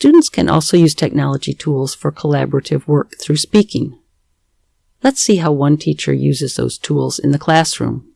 Students can also use technology tools for collaborative work through speaking. Let's see how one teacher uses those tools in the classroom.